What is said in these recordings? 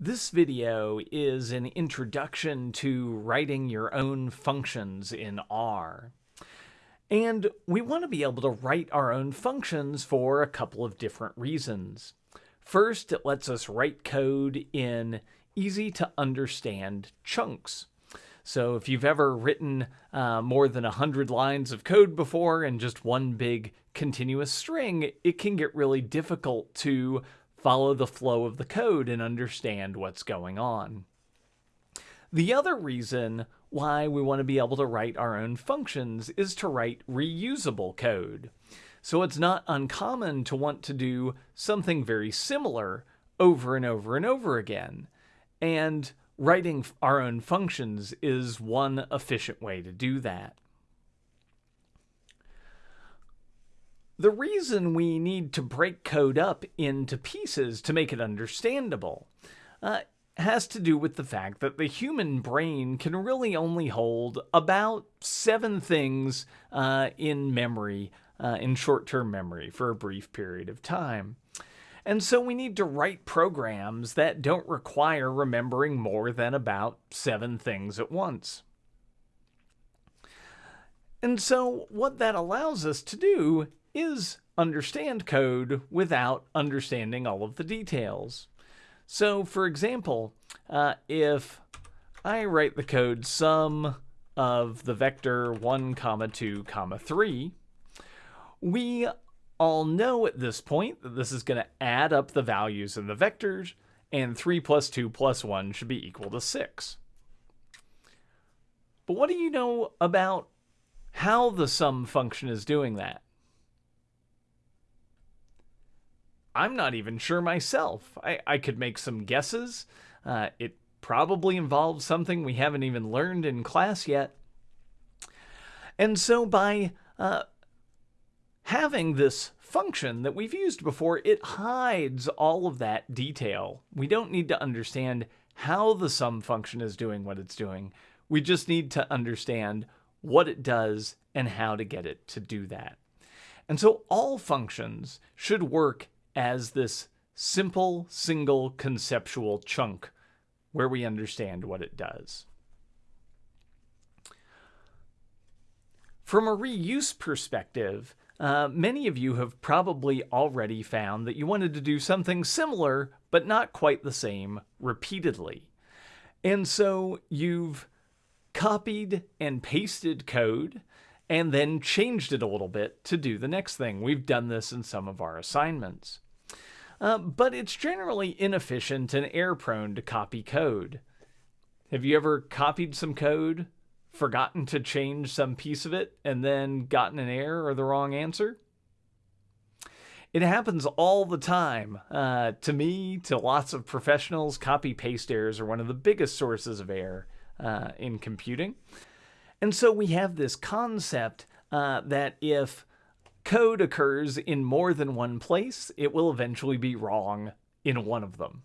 This video is an introduction to writing your own functions in R. And we want to be able to write our own functions for a couple of different reasons. First, it lets us write code in easy to understand chunks. So if you've ever written uh, more than 100 lines of code before in just one big continuous string, it can get really difficult to follow the flow of the code and understand what's going on. The other reason why we want to be able to write our own functions is to write reusable code. So it's not uncommon to want to do something very similar over and over and over again. And writing our own functions is one efficient way to do that. The reason we need to break code up into pieces to make it understandable uh, has to do with the fact that the human brain can really only hold about seven things uh, in memory, uh, in short term memory, for a brief period of time. And so we need to write programs that don't require remembering more than about seven things at once. And so what that allows us to do is understand code without understanding all of the details. So for example, uh, if I write the code sum of the vector 1 comma 2 comma 3, we all know at this point that this is going to add up the values in the vectors and 3 plus 2 plus 1 should be equal to 6. But what do you know about how the sum function is doing that? I'm not even sure myself. I, I could make some guesses. Uh, it probably involves something we haven't even learned in class yet. And so by uh, having this function that we've used before, it hides all of that detail. We don't need to understand how the sum function is doing what it's doing. We just need to understand what it does and how to get it to do that. And so all functions should work as this simple, single conceptual chunk where we understand what it does. From a reuse perspective, uh, many of you have probably already found that you wanted to do something similar, but not quite the same, repeatedly. And so you've copied and pasted code and then changed it a little bit to do the next thing. We've done this in some of our assignments. Uh, but it's generally inefficient and error prone to copy code. Have you ever copied some code, forgotten to change some piece of it, and then gotten an error or the wrong answer? It happens all the time. Uh, to me, to lots of professionals, copy paste errors are one of the biggest sources of error uh, in computing. And so we have this concept uh, that if code occurs in more than one place, it will eventually be wrong in one of them.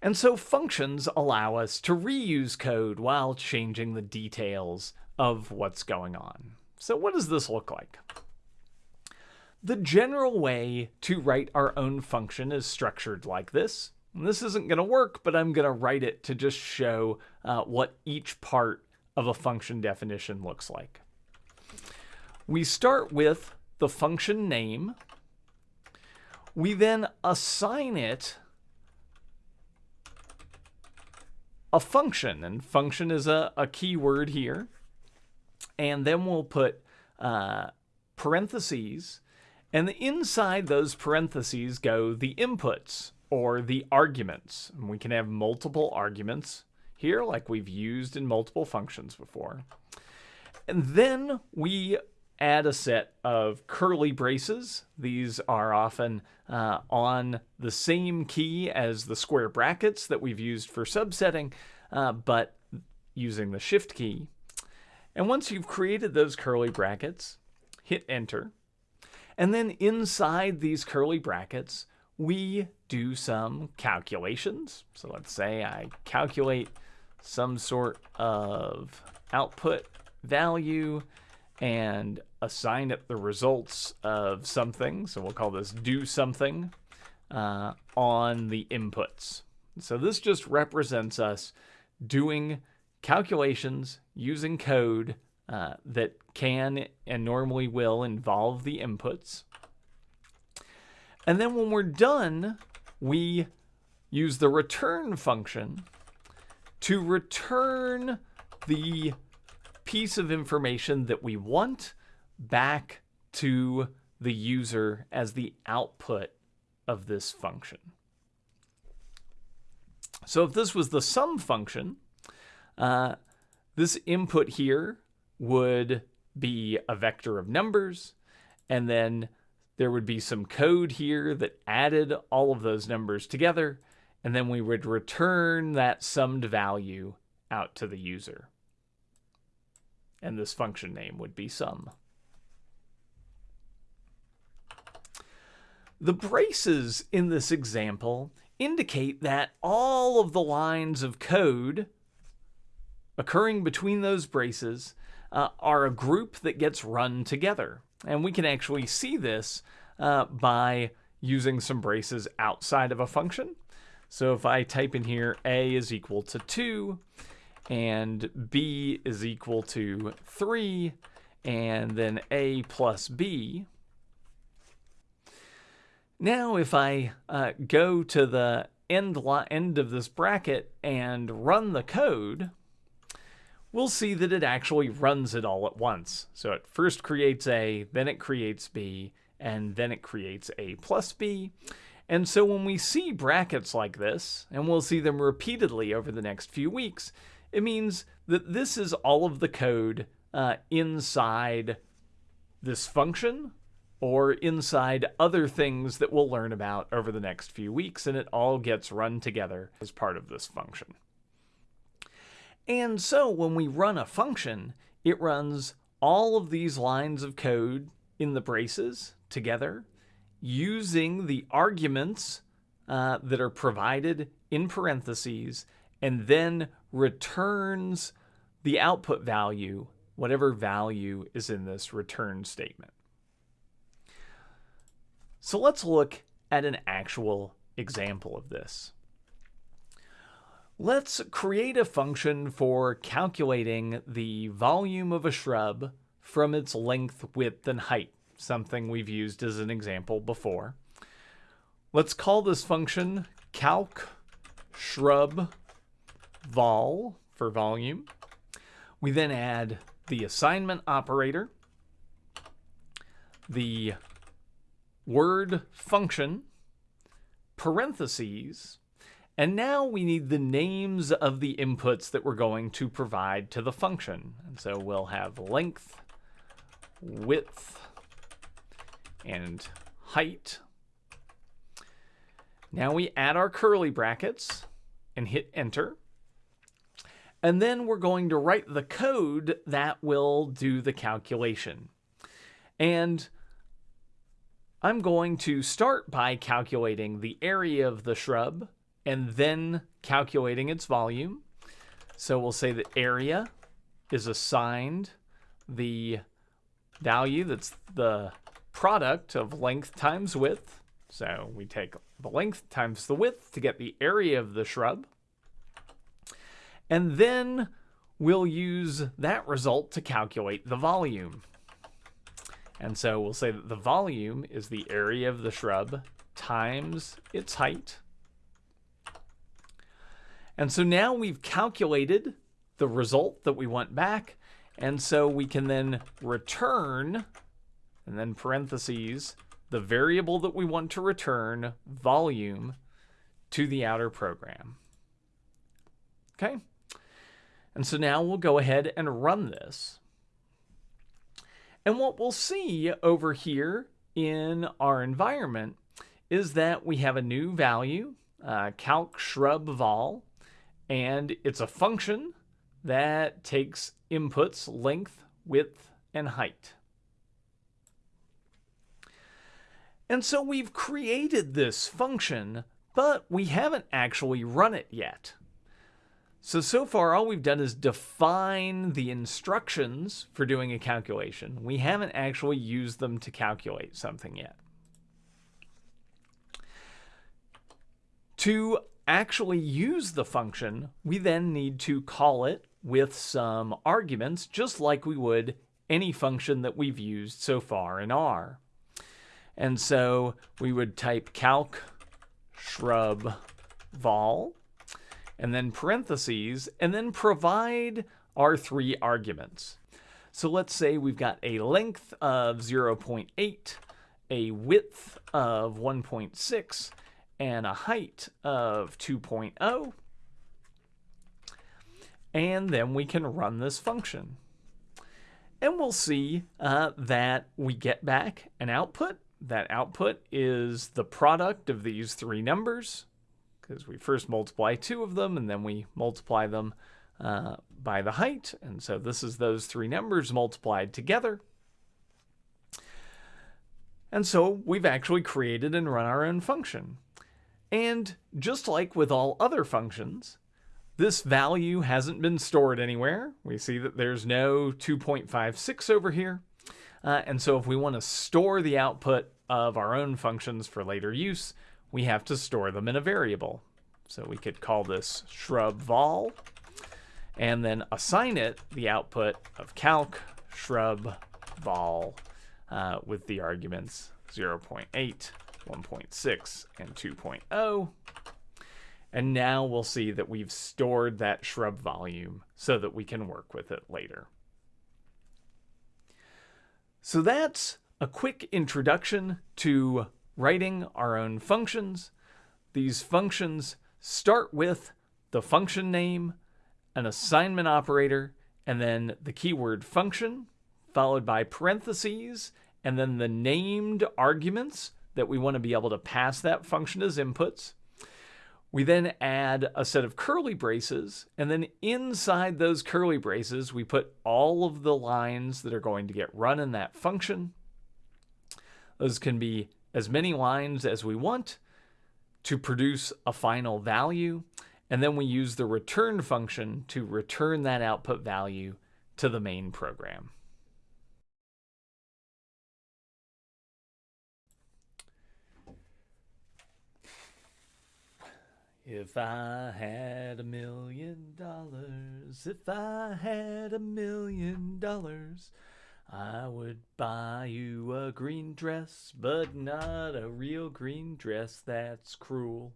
And so functions allow us to reuse code while changing the details of what's going on. So what does this look like? The general way to write our own function is structured like this. And this isn't going to work, but I'm going to write it to just show uh, what each part of a function definition looks like. We start with the function name. We then assign it a function, and function is a, a key word here. And then we'll put uh, parentheses, and inside those parentheses go the inputs or the arguments. And we can have multiple arguments here, like we've used in multiple functions before. And then we add a set of curly braces. These are often uh, on the same key as the square brackets that we've used for subsetting, uh, but using the shift key. And once you've created those curly brackets, hit enter. And then inside these curly brackets, we do some calculations. So let's say I calculate some sort of output value and assign it the results of something. So we'll call this do something uh, on the inputs. So this just represents us doing calculations using code uh, that can and normally will involve the inputs. And then when we're done, we use the return function to return the piece of information that we want back to the user as the output of this function. So if this was the sum function, uh, this input here would be a vector of numbers, and then there would be some code here that added all of those numbers together, and then we would return that summed value out to the user. And this function name would be sum. The braces in this example indicate that all of the lines of code occurring between those braces uh, are a group that gets run together. And we can actually see this uh, by using some braces outside of a function. So if I type in here a is equal to 2 and b is equal to 3 and then a plus b, now if I uh, go to the end, end of this bracket and run the code, we'll see that it actually runs it all at once. So it first creates A, then it creates B, and then it creates A plus B. And so when we see brackets like this, and we'll see them repeatedly over the next few weeks, it means that this is all of the code uh, inside this function or inside other things that we'll learn about over the next few weeks, and it all gets run together as part of this function. And so when we run a function, it runs all of these lines of code in the braces together using the arguments uh, that are provided in parentheses and then returns the output value, whatever value is in this return statement. So let's look at an actual example of this. Let's create a function for calculating the volume of a shrub from its length, width, and height, something we've used as an example before. Let's call this function calc shrub vol for volume. We then add the assignment operator, the word function, parentheses, and now we need the names of the inputs that we're going to provide to the function. And so we'll have length, width, and height. Now we add our curly brackets and hit enter. And then we're going to write the code that will do the calculation. And I'm going to start by calculating the area of the shrub and then calculating its volume. So we'll say that area is assigned the value that's the product of length times width. So we take the length times the width to get the area of the shrub. And then we'll use that result to calculate the volume. And so we'll say that the volume is the area of the shrub times its height. And so now we've calculated the result that we want back. And so we can then return, and then parentheses, the variable that we want to return, volume, to the outer program. Okay? And so now we'll go ahead and run this. And what we'll see over here in our environment is that we have a new value, uh, calc shrub vol, and it's a function that takes inputs length, width, and height. And so we've created this function, but we haven't actually run it yet. So, so far all we've done is define the instructions for doing a calculation. We haven't actually used them to calculate something yet. To actually use the function, we then need to call it with some arguments, just like we would any function that we've used so far in R. And so we would type calc shrub vol and then parentheses and then provide our three arguments. So let's say we've got a length of 0.8, a width of 1.6, and a height of 2.0. And then we can run this function. And we'll see uh, that we get back an output. That output is the product of these three numbers, because we first multiply two of them, and then we multiply them uh, by the height. And so this is those three numbers multiplied together. And so we've actually created and run our own function. And just like with all other functions, this value hasn't been stored anywhere. We see that there's no 2.56 over here. Uh, and so if we want to store the output of our own functions for later use, we have to store them in a variable. So we could call this shrub vol and then assign it the output of calc shrub vol uh, with the arguments 0.8, 1.6, and 2.0. And now we'll see that we've stored that shrub volume so that we can work with it later. So that's a quick introduction to writing our own functions. These functions start with the function name, an assignment operator, and then the keyword function, followed by parentheses, and then the named arguments that we want to be able to pass that function as inputs. We then add a set of curly braces, and then inside those curly braces, we put all of the lines that are going to get run in that function. Those can be as many lines as we want to produce a final value, and then we use the return function to return that output value to the main program. If I had a million dollars, if I had a million dollars, I would buy you a green dress, but not a real green dress that's cruel.